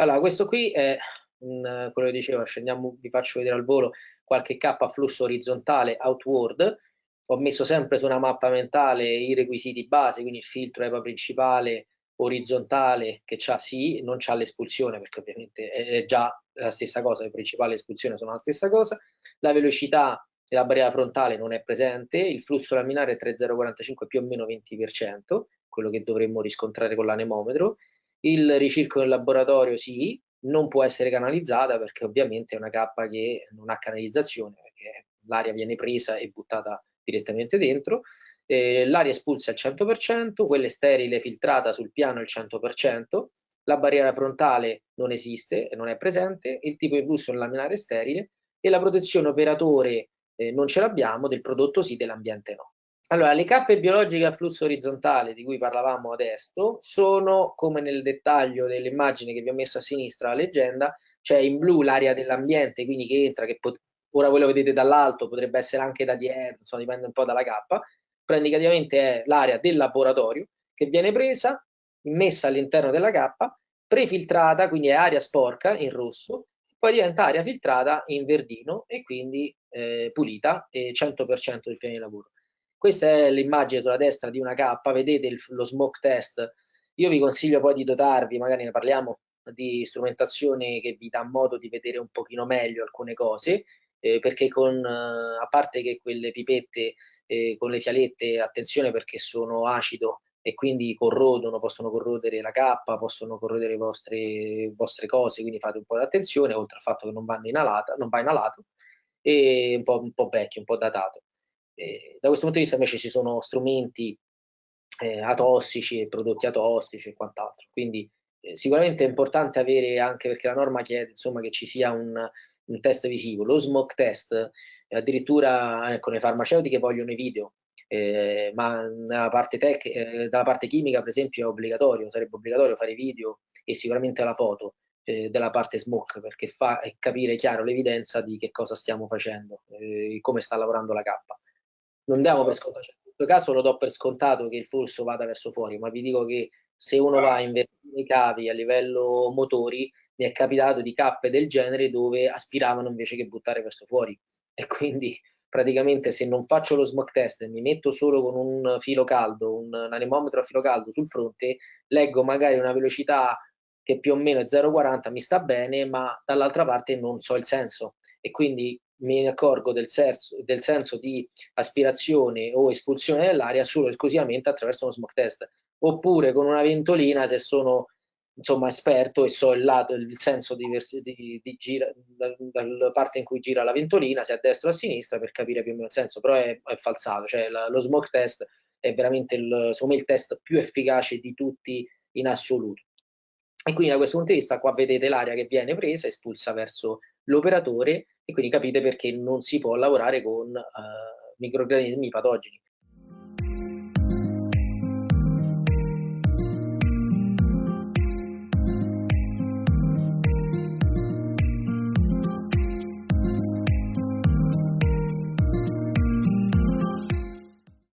Allora, questo qui è un, quello che dicevo, scendiamo, vi faccio vedere al volo qualche K flusso orizzontale outward. Ho messo sempre su una mappa mentale i requisiti base, quindi il filtro EPA principale orizzontale che c'ha sì, non c'ha l'espulsione perché ovviamente è già la stessa cosa, il principale e l'espulsione sono la stessa cosa. La velocità della barriera frontale non è presente, il flusso laminare è 3045 più o meno 20%, quello che dovremmo riscontrare con l'anemometro. Il ricircolo in laboratorio sì, non può essere canalizzata perché ovviamente è una cappa che non ha canalizzazione, perché l'aria viene presa e buttata direttamente dentro. Eh, l'aria espulsa al 100%, quella sterile filtrata sul piano al 100%, la barriera frontale non esiste, non è presente, il tipo di flusso laminare sterile e la protezione operatore eh, non ce l'abbiamo, del prodotto sì, dell'ambiente no. Allora, le cappe biologiche a flusso orizzontale di cui parlavamo adesso sono, come nel dettaglio dell'immagine che vi ho messo a sinistra, la leggenda, cioè in blu l'area dell'ambiente, quindi che entra, che ora voi lo vedete dall'alto, potrebbe essere anche da dietro, insomma dipende un po' dalla cappa, però indicativamente è l'area del laboratorio che viene presa, immessa all'interno della cappa, prefiltrata, quindi è aria sporca in rosso, poi diventa aria filtrata in verdino e quindi eh, pulita e 100% del piano di lavoro. Questa è l'immagine sulla destra di una K, vedete il, lo smoke test. Io vi consiglio poi di dotarvi, magari ne parliamo, di strumentazione che vi dà modo di vedere un pochino meglio alcune cose, eh, perché con, eh, a parte che quelle pipette eh, con le fialette, attenzione perché sono acido e quindi corrodono, possono corrodere la cappa, possono corrodere le vostre, vostre cose, quindi fate un po' di attenzione, oltre al fatto che non, vanno inalata, non va inalato, e un po', un po' vecchio, un po' datato. Eh, da questo punto di vista invece ci sono strumenti eh, atossici e prodotti atossici e quant'altro. Quindi eh, sicuramente è importante avere, anche perché la norma chiede insomma, che ci sia un, un test visivo. Lo smoke test, addirittura ecco, le farmaceutiche vogliono i video, eh, ma nella parte tech, eh, dalla parte chimica per esempio è obbligatorio, sarebbe obbligatorio fare video e sicuramente la foto eh, della parte smoke perché fa capire chiaro l'evidenza di che cosa stiamo facendo, eh, come sta lavorando la cappa non diamo per scontato, cioè, in questo caso lo do per scontato che il flusso vada verso fuori, ma vi dico che se uno va a invertire i cavi a livello motori, mi è capitato di cappe del genere dove aspiravano invece che buttare verso fuori. E quindi praticamente se non faccio lo smoke test e mi metto solo con un filo caldo, un, anemometro a filo caldo sul fronte, leggo magari una velocità che più o meno è 0,40, mi sta bene, ma dall'altra parte non so il senso. E quindi mi accorgo del, senso, del senso di aspirazione o espulsione dell'aria solo esclusivamente attraverso uno smoke test, oppure con una ventolina se sono insomma esperto e so il lato, il senso di, di, di gira, dalla parte in cui gira la ventolina, se a destra o a sinistra, per capire più o meno il senso, però è, è falsato, cioè la, lo smoke test è veramente il, secondo il test più efficace di tutti in assoluto. E quindi da questo punto di vista qua vedete l'aria che viene presa, espulsa verso l'operatore e quindi capite perché non si può lavorare con uh, microorganismi patogeni.